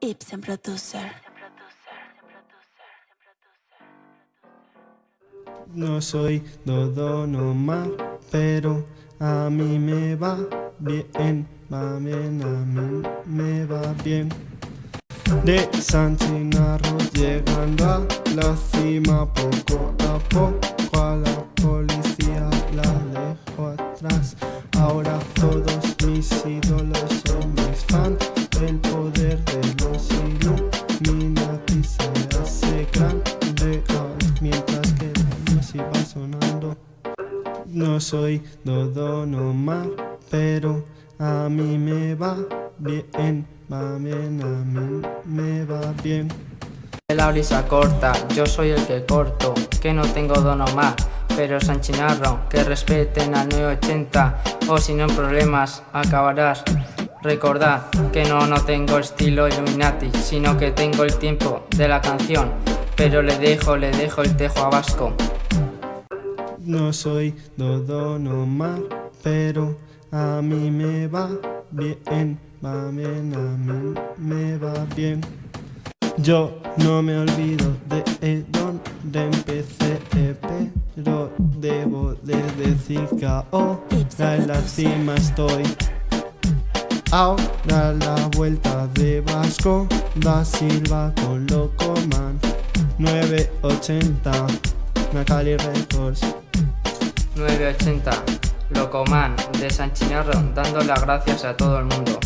Ibsen Producer. No soy Dodo nomás, pero a mí me va bien, va bien, a mí me va bien. De San Chinarro llegando a la cima poco a poco a la policía la dejo atrás. Ahora todos mis ídolos son mis fans, No soy Dodo nomás, pero a mí me va bien, va bien, a mí me va bien. La brisa corta, yo soy el que corto, que no tengo dono más, pero Sanchinarro, que respeten al 980, o si no en problemas acabarás. Recordad que no, no tengo estilo Illuminati, sino que tengo el tiempo de la canción, pero le dejo, le dejo el tejo a Vasco. No soy Dodo nomás, pero a mí me va bien, va bien, a mí me va bien. Yo no me olvido de donde empecé, pero debo de decir que ahora en la cima estoy. Ahora la vuelta de Vasco da Silva con Locoman 980 Macali Records 980, Locoman de Sanchinarro, dando las gracias a todo el mundo.